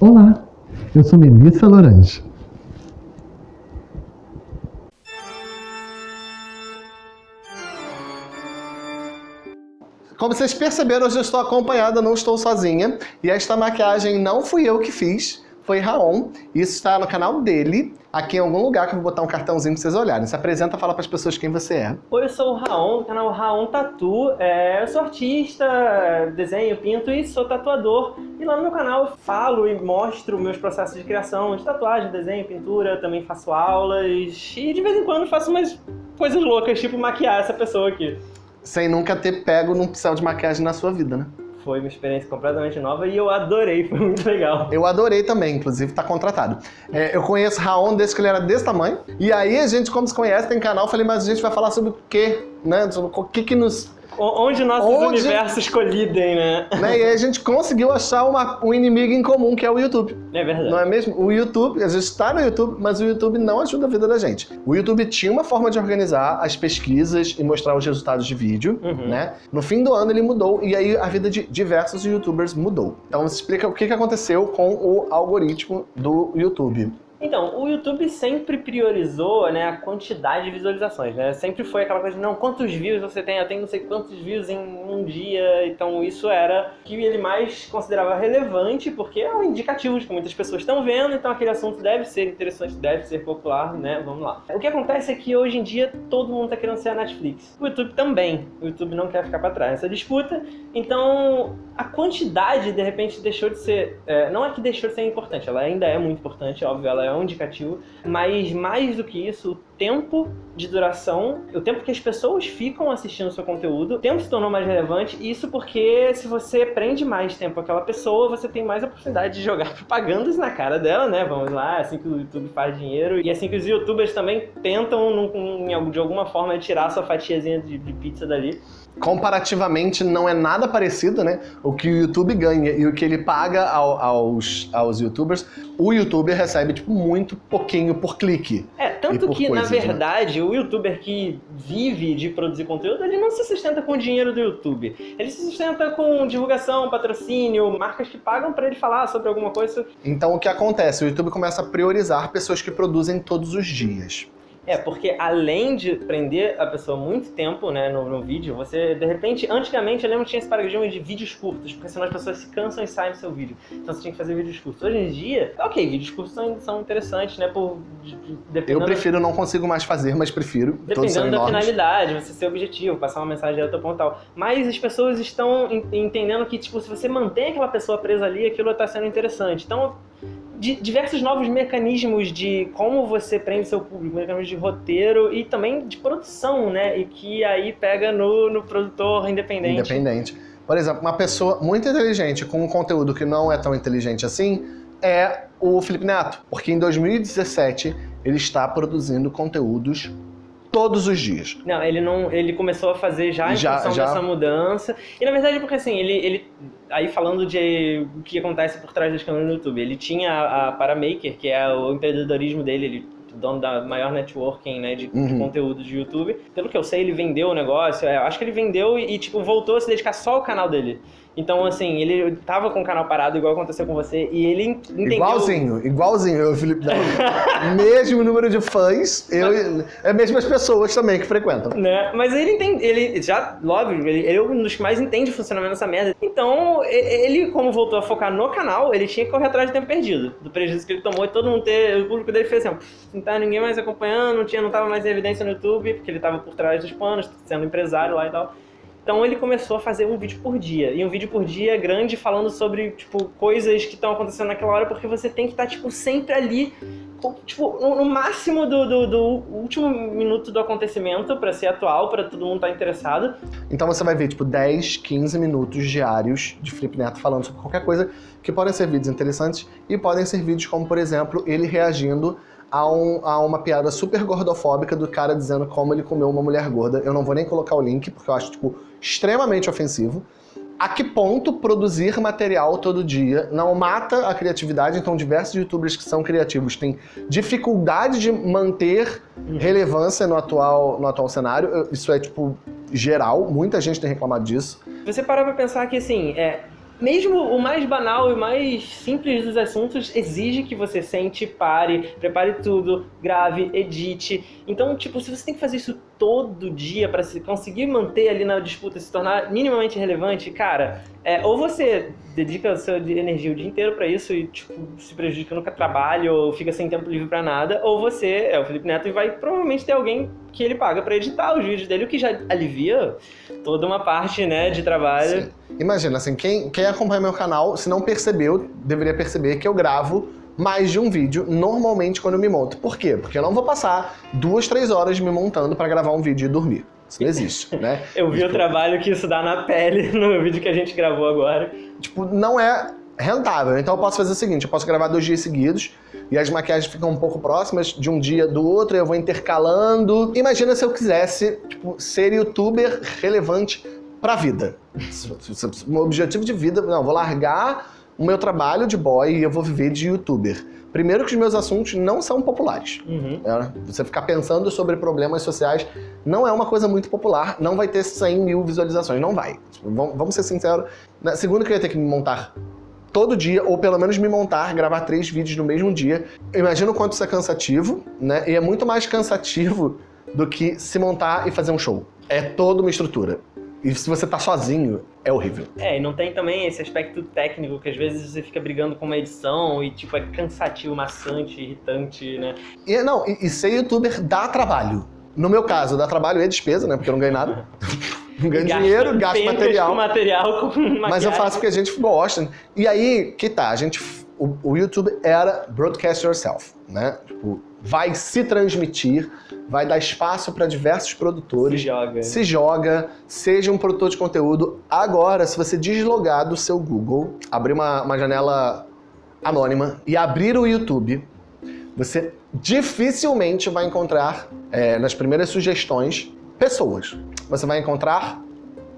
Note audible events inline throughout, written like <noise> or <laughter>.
Olá, eu sou Melissa Lorange. Como vocês perceberam, hoje eu estou acompanhada, não estou sozinha. E esta maquiagem não fui eu que fiz, foi Raon. Isso está no canal dele, aqui em algum lugar que eu vou botar um cartãozinho para vocês olharem. Se apresenta, fala para as pessoas quem você é. Oi, eu sou o Raon, do canal Raon Tatu. É, eu sou artista, desenho, pinto e sou tatuador. E lá no meu canal eu falo e mostro meus processos de criação de tatuagem, desenho, pintura, também faço aulas. E de vez em quando faço umas coisas loucas, tipo maquiar essa pessoa aqui sem nunca ter pego num pincel de maquiagem na sua vida, né? Foi uma experiência completamente nova e eu adorei, foi muito legal. Eu adorei também, inclusive tá contratado. É, eu conheço Raon desde que ele era desse tamanho, e aí a gente, como se conhece, tem canal, falei, mas a gente vai falar sobre o quê? Né? O que que nos Onde nossos Onde... universos colidem, né? né? E aí a gente conseguiu achar uma, um inimigo em comum, que é o YouTube. É verdade. Não é mesmo? O YouTube, a gente está no YouTube, mas o YouTube não ajuda a vida da gente. O YouTube tinha uma forma de organizar as pesquisas e mostrar os resultados de vídeo, uhum. né? No fim do ano ele mudou, e aí a vida de diversos youtubers mudou. Então você explica o que aconteceu com o algoritmo do YouTube. Então, o YouTube sempre priorizou né, a quantidade de visualizações, né? Sempre foi aquela coisa de, não, quantos views você tem? Eu tenho não sei quantos views em um dia. Então isso era o que ele mais considerava relevante, porque é um indicativo de que muitas pessoas estão vendo, então aquele assunto deve ser interessante, deve ser popular, né? Vamos lá. O que acontece é que hoje em dia todo mundo está querendo ser a Netflix. O YouTube também. O YouTube não quer ficar para trás nessa disputa. Então, a quantidade, de repente, deixou de ser... É, não é que deixou de ser importante, ela ainda é muito importante, óbvio, ela é é indicativo, mas mais do que isso, o tempo de duração, o tempo que as pessoas ficam assistindo o seu conteúdo, o tempo se tornou mais relevante, isso porque se você prende mais tempo aquela pessoa, você tem mais oportunidade de jogar <laughs> propagandas na cara dela, né? Vamos lá, assim que o YouTube faz dinheiro, e assim que os youtubers também tentam, de alguma forma, tirar sua fatiazinha de pizza dali comparativamente não é nada parecido, né? O que o YouTube ganha e o que ele paga ao, aos, aos youtubers, o youtuber recebe, tipo, muito pouquinho por clique. É, tanto que, coisas, na né? verdade, né? o youtuber que vive de produzir conteúdo, ele não se sustenta com o dinheiro do YouTube. Ele se sustenta com divulgação, patrocínio, marcas que pagam para ele falar sobre alguma coisa. Então, o que acontece? O YouTube começa a priorizar pessoas que produzem todos os dias. É, porque além de prender a pessoa muito tempo né, no, no vídeo, você, de repente, antigamente eu lembro que tinha esse paradigma de vídeos curtos, porque senão as pessoas se cansam e saem do seu vídeo. Então você tinha que fazer vídeos curtos. Hoje em dia, ok, vídeos curtos são, são interessantes, né, por... eu prefiro, não consigo mais fazer, mas prefiro. Dependendo da finalidade, você ser objetivo, passar uma mensagem direto ao ponto tal. Mas as pessoas estão entendendo que, tipo, se você mantém aquela pessoa presa ali, aquilo está sendo interessante. Então, diversos novos mecanismos de como você prende seu público, mecanismos de roteiro e também de produção, né? E que aí pega no, no produtor independente. Independente. Por exemplo, uma pessoa muito inteligente com um conteúdo que não é tão inteligente assim é o Felipe Neto, porque em 2017 ele está produzindo conteúdos todos os dias. Não, ele não, ele começou a fazer já em já, função já... dessa mudança. E na verdade porque assim, ele, ele aí falando de o que acontece por trás das câmeras no YouTube, ele tinha a, a Paramaker, que é o empreendedorismo dele, ele dono da maior networking né, de, uhum. de, conteúdo de YouTube. Pelo que eu sei, ele vendeu o negócio. É, acho que ele vendeu e, e, tipo, voltou a se dedicar só ao canal dele. Então, assim, ele tava com o canal parado, igual aconteceu com você, e ele entendeu... Igualzinho, igualzinho, eu, Felipe <laughs> Mesmo número de fãs, eu, é mesmo as pessoas também que frequentam. Né? Mas ele entende, ele já, logo, ele, ele é um dos que mais entende o funcionamento dessa merda. Então, ele, como voltou a focar no canal, ele tinha que correr atrás de tempo perdido, do prejuízo que ele tomou, e todo mundo ter, o público dele fez assim, não tá ninguém mais acompanhando, não, tinha, não tava mais em evidência no YouTube, porque ele tava por trás dos panos, sendo empresário lá e tal. Então ele começou a fazer um vídeo por dia. E um vídeo por dia grande falando sobre, tipo, coisas que estão acontecendo naquela hora, porque você tem que estar, tá, tipo, sempre ali, tipo, no, máximo do, do, do, último minuto do acontecimento para ser atual, para todo mundo estar tá interessado. Então você vai ver, tipo, 10, 15 minutos diários de Felipe Neto falando sobre qualquer coisa, que podem ser vídeos interessantes e podem ser vídeos como, por exemplo, ele reagindo a, um, a, uma piada super gordofóbica do cara dizendo como ele comeu uma mulher gorda. Eu não vou nem colocar o link, porque eu acho, tipo, extremamente ofensivo. A que ponto produzir material todo dia não mata a criatividade? Então, diversos youtubers que são criativos têm dificuldade de manter relevância no atual, no atual cenário. Isso é, tipo, geral. Muita gente tem reclamado disso. Você parar pra pensar que, assim, é, mesmo o mais banal e mais simples dos assuntos exige que você sente, pare, prepare tudo, grave, edite. Então, tipo, se você tem que fazer isso todo dia para conseguir manter ali na disputa, se tornar minimamente relevante, cara, é, ou você dedica a sua energia o dia inteiro para isso e, tipo, se prejudica no trabalho ou fica sem tempo livre para nada, ou você é o Felipe Neto e vai provavelmente ter alguém que ele paga para editar os vídeos dele, o que já alivia toda uma parte, né, de trabalho. Sim. Imagina, assim, quem, quem acompanha meu canal, se não percebeu, deveria perceber que eu gravo mais de um vídeo, normalmente quando eu me monto. Por quê? Porque eu não vou passar duas, três horas me montando para gravar um vídeo e dormir. Isso não existe, né? <laughs> eu vi tipo, o trabalho que isso dá na pele <laughs> no vídeo que a gente gravou agora. Tipo, não é rentável. Então eu posso fazer o seguinte, eu posso gravar dois dias seguidos e as maquiagens ficam um pouco próximas de um dia do outro, eu vou intercalando. Imagina se eu quisesse tipo, ser youtuber relevante pra vida. <laughs> Um objetivo de vida, não, vou largar o meu trabalho de boy e eu vou viver de youtuber. Primeiro que os meus assuntos não são populares. Uhum. É, você ficar pensando sobre problemas sociais não é uma coisa muito popular, não vai ter 100 mil visualizações, não vai. Vamos ser sinceros. Segundo que eu ia ter que me montar todo dia, ou pelo menos me montar, gravar três vídeos no mesmo dia. Imagina o quanto isso é cansativo, né? E é muito mais cansativo do que se montar e fazer um show. É toda uma estrutura. E se você tá sozinho, é horrível. É, e não tem também esse aspecto técnico que às vezes você fica brigando com uma edição e tipo é cansativo, maçante, irritante, né? E não, e, e ser youtuber dá trabalho. No meu caso, dá trabalho e despesa, né? Porque eu não ganho nada. <laughs> não ganho gasta dinheiro, gasto material. Com material com <laughs> mas eu faço porque a gente gosta. E aí, que tá, a gente. O, o YouTube era broadcast yourself, né? Tipo, vai se transmitir, vai dar espaço para diversos produtores. Se joga. Se joga, seja um produtor de conteúdo. Agora, se você deslogar do seu Google, abrir uma, uma janela anônima e abrir o YouTube, você dificilmente vai encontrar, é, nas primeiras sugestões, pessoas. Você vai encontrar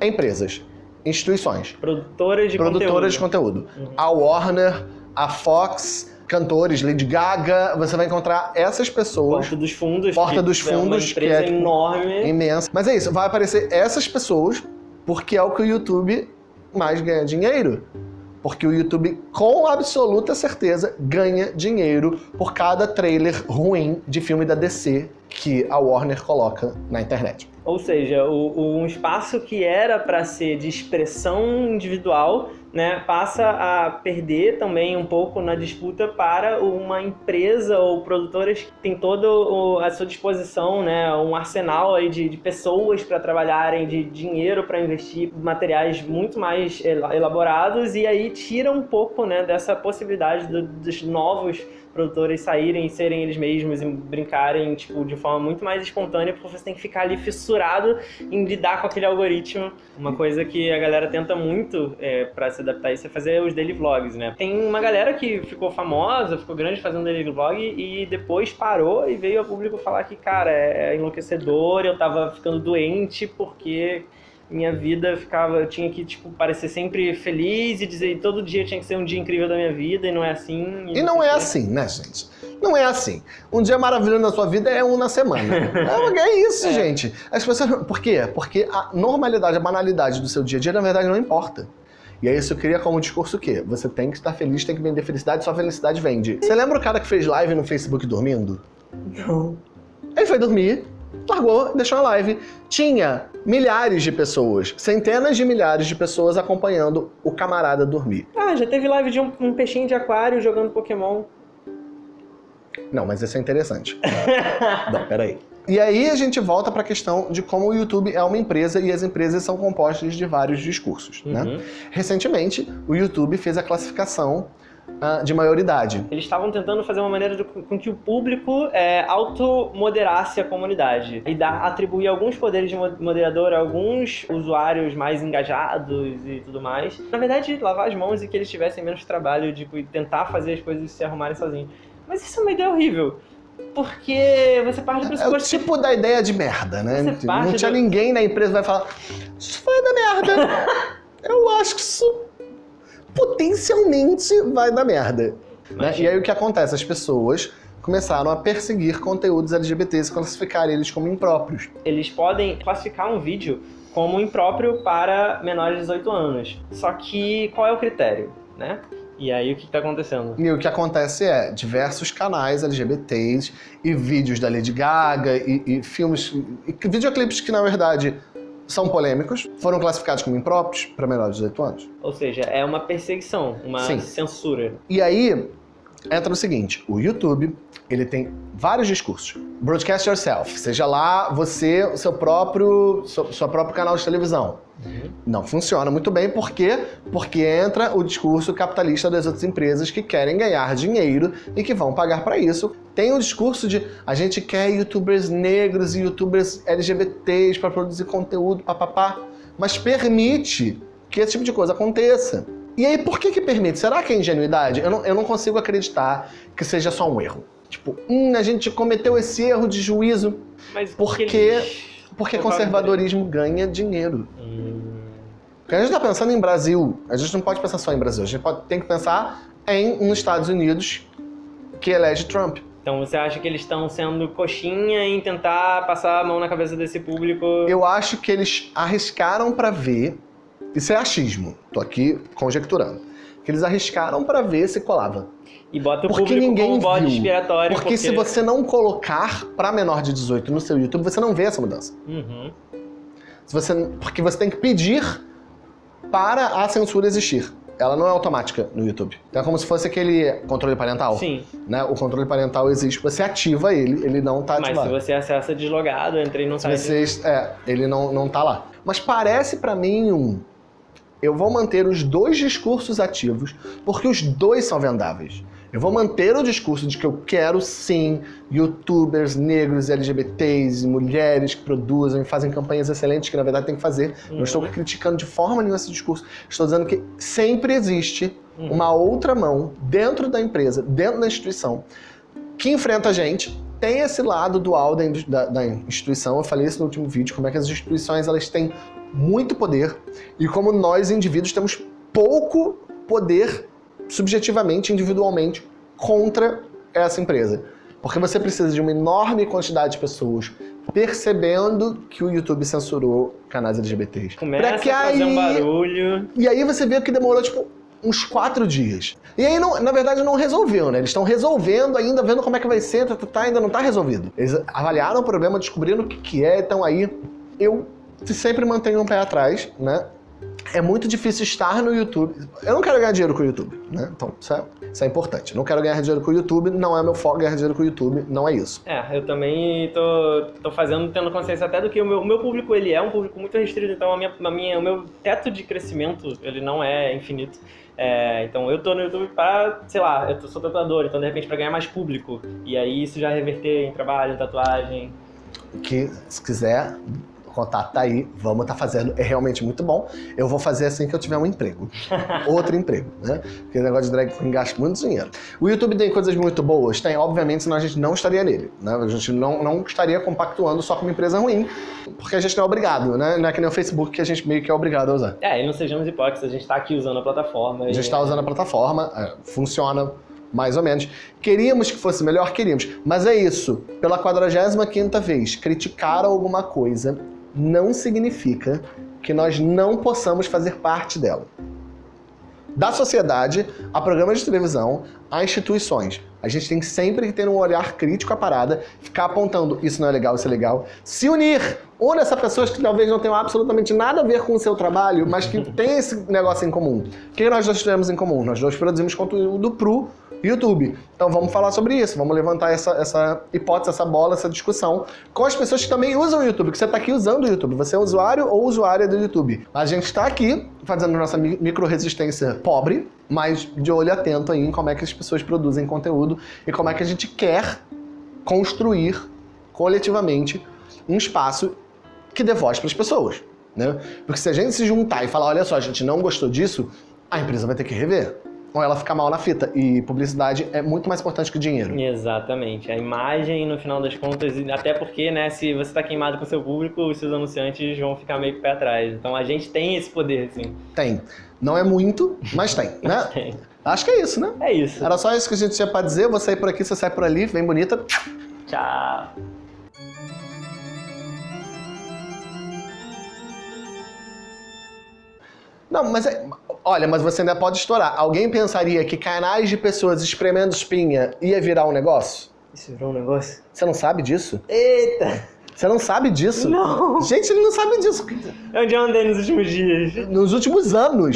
empresas, instituições. Produtoras de produtoras conteúdo. de conteúdo. Uhum. A Warner, a Fox, cantores, Lady Gaga, você vai encontrar essas pessoas. Porta dos Fundos. Porta dos Fundos, é que é tipo, enorme. Imensa. Mas é isso, vai aparecer essas pessoas porque é o que o YouTube mais ganha dinheiro. Porque o YouTube, com absoluta certeza, ganha dinheiro por cada trailer ruim de filme da DC que a Warner coloca na internet. Ou seja, o, um espaço que era para ser de expressão individual né, passa a perder também um pouco na disputa para uma empresa ou produtoras que tem toda a sua disposição, né, um arsenal aí de, de pessoas para trabalharem, de dinheiro para investir, materiais muito mais elaborados e aí tira um pouco né, dessa possibilidade do, dos novos produtores saírem e serem eles mesmos e brincarem tipo, de forma muito mais espontânea, porque você tem que ficar ali fissurado em lidar com aquele algoritmo. Uma coisa que a galera tenta muito é, para se adaptar a isso é fazer os daily vlogs, né? Tem uma galera que ficou famosa, ficou grande fazendo daily vlog e depois parou e veio ao público falar que, cara, é enlouquecedor, eu tava ficando doente porque minha vida ficava, eu tinha que, tipo, parecer sempre feliz e dizer todo dia tinha que ser um dia incrível da minha vida e não é assim. E, e não é assim, né, gente? Não é assim. Um dia maravilhoso na sua vida é um na semana. <laughs> é, é isso, é. gente. As pessoas, por quê? Porque a normalidade, a banalidade do seu dia a dia, na verdade, não importa. E aí isso cria como discurso o quê? Você tem que estar feliz, tem que vender felicidade, sua felicidade vende. Você lembra o cara que fez live no Facebook dormindo? Não. Ele foi dormir, largou, deixou a live. Tinha milhares de pessoas, centenas de milhares de pessoas acompanhando o camarada dormir. Ah, já teve live de um, um peixinho de aquário jogando Pokémon. Não, mas isso é interessante. <laughs> Não, peraí. E aí a gente volta para a questão de como o YouTube é uma empresa e as empresas são compostas de vários discursos. Né? Uhum. Né? Recentemente, o YouTube fez a classificação uh, de maioridade. Eles estavam tentando fazer uma maneira de, com que o público é, automoderasse a comunidade e dar, atribuir alguns poderes de moderador a alguns usuários mais engajados e tudo mais. Na verdade, lavar as mãos e que eles tivessem menos trabalho de tipo, tentar fazer as coisas se arrumarem sozinhos. Mas isso é uma ideia horrível. Porque você parte do pressuposto... É o tipo da ideia de merda, né? Não tinha do... ninguém na empresa que vai falar isso foi da merda. <laughs> Eu acho que isso potencialmente vai dar merda. Né? E aí o que acontece? As pessoas começaram a perseguir conteúdos LGBTs e classificar eles como impróprios. Eles podem classificar um vídeo como impróprio para menores de 18 anos. Só que qual é o critério, né? E aí o que está acontecendo? E o que acontece é diversos canais LGBTs e vídeos da Lady Gaga e, e filmes, e videoclipes que na verdade são polêmicos, foram classificados como impróprios para menores de 18 anos. Ou seja, é uma perseguição, uma Sim. censura. E aí entra o seguinte, o YouTube, ele tem vários discursos. Broadcast yourself, seja lá você, o seu próprio, seu, seu próprio canal de televisão. Não funciona muito bem, por quê? Porque entra o discurso capitalista das outras empresas que querem ganhar dinheiro e que vão pagar para isso. Tem o discurso de a gente quer youtubers negros e youtubers LGBTs para produzir conteúdo, papapá, mas permite que esse tipo de coisa aconteça. E aí, por que que permite? Será que é ingenuidade? Eu não, eu não consigo acreditar que seja só um erro. Tipo, hum, a gente cometeu esse erro de juízo Mas Porque- eles- porque conservadorismo ganha dinheiro. Hum, Porque a gente está pensando em Brasil, a gente não pode pensar só em Brasil, a gente pode, tem que pensar em nos Estados Unidos que elege Trump. Então você acha que eles estão sendo coxinha em tentar passar a mão na cabeça desse público? Eu acho que eles arriscaram para ver, isso é achismo, tô aqui conjecturando, que eles arriscaram para ver se colava. E bota o Porque público ninguém como bode viu. expiatório. Porque, se você não colocar para menor de 18 no seu YouTube, você não vê essa mudança. Uhum. Se você, porque você tem que pedir para a censura existir. Ela não é automática no YouTube. Então é como se fosse aquele controle parental. Sim, né? O controle parental existe, você ativa ele, ele não tá mas se ativado. você acessa deslogado, no Se site. vocês, é, ele não, não tá lá. Mas parece pra mim um. Eu vou manter os dois discursos ativos, porque os dois são vendáveis. Eu vou manter o discurso de que eu quero sim youtubers negros, LGBTs, mulheres que produzem fazem campanhas excelentes, que na verdade tem que fazer. Não estou Uhum. criticando de forma nenhuma esse discurso. Estou dizendo que sempre existe Uhum. uma outra mão dentro da empresa, dentro da instituição, que enfrenta a gente, tem esse lado dual da, da- da instituição. Eu falei isso no último vídeo, como é que as instituições elas têm muito poder e como nós, indivíduos, temos pouco poder subjetivamente, individualmente, contra essa empresa. Porque você precisa de uma enorme quantidade de pessoas percebendo que o YouTube censurou canais LGBTs. Começa Pra que a fazer um aí- barulho. e aí você vê que demorou, tipo, uns quatro dias. E aí, não- na verdade, não resolveu, né? Eles estão resolvendo ainda, vendo como é que vai ser, tá, tá, tá, ainda não tá resolvido. Eles avaliaram o problema, descobriram o que, que é, então aí eu sempre mantenho um pé atrás, né? É muito difícil estar no YouTube. Eu não quero ganhar dinheiro com o YouTube, né? Então, isso é, isso é importante. Eu não quero ganhar dinheiro com o YouTube, não é meu foco ganhar dinheiro com o YouTube, não é isso. É, eu também tô, tô fazendo, tendo consciência até do que o meu, o meu público, ele é um público muito restrito, então a minha, a minha, o meu teto de crescimento, ele não é infinito. É, então eu tô no YouTube pra, sei lá, eu sou tatuador, então de repente pra ganhar mais público. E aí isso já reverter em trabalho, em tatuagem. que se quiser, contato tá aí, vamos estar fazendo, é realmente muito bom. Eu vou fazer assim que eu tiver um emprego. <laughs> Outro emprego, né? Porque o negócio de drag queen gasta muito dinheiro. O YouTube tem coisas muito boas? Tem, obviamente, senão a gente não estaria nele, né? A gente não, não estaria compactuando só com uma empresa ruim, porque a gente não é obrigado, né? Não é que nem o Facebook que a gente meio que é obrigado a usar. É, e não sejamos hipócritas, a gente tá aqui usando a plataforma. A e- gente está usando a plataforma, é, funciona mais ou menos. Queríamos que fosse melhor? Queríamos. Mas é isso. Pela 45ª vez, criticar alguma coisa não significa que nós não possamos fazer parte dela. Da sociedade, a programas de televisão, a instituições. A gente tem sempre que ter um olhar crítico à parada, ficar apontando isso não é legal, isso é legal. Se unir! Une essa pessoas que talvez não tenham absolutamente nada a ver com o seu trabalho, mas que tem esse negócio em comum. O que nós dois temos em comum? Nós dois produzimos conteúdo pro YouTube. Então vamos falar sobre isso, vamos levantar essa, essa hipótese, essa bola, essa discussão com as pessoas que também usam o YouTube, que você está aqui usando o YouTube. Você é usuário ou usuária do YouTube. A gente está aqui fazendo nossa mi- micro-resistência pobre, mas de olho atento aí em como é que as pessoas produzem conteúdo e como é que a gente quer construir coletivamente um espaço que dê voz para as pessoas. Né? Porque se a gente se juntar e falar, olha só, a gente não gostou disso, a empresa vai ter que rever. Ou ela fica mal na fita. E publicidade é muito mais importante que dinheiro. Exatamente. A imagem, no final das contas, até porque, né, se você tá queimado com seu público, os seus anunciantes vão ficar meio que pé atrás. Então a gente tem esse poder, assim. Tem. Não é muito, mas tem, né? <laughs> Tem. Acho que é isso, né? É isso. Era só isso que a gente tinha pra dizer. Vou sair por aqui, você sai por ali. Vem bonita. Tchau. Não, mas é- olha, mas você ainda pode estourar. Alguém pensaria que canais de pessoas espremendo espinha ia virar um negócio? Isso virou um negócio? Você não sabe disso? Eita! Você não sabe disso? Não! Gente, ele não sabe disso. Onde eu andei nos últimos dias? Nos últimos anos.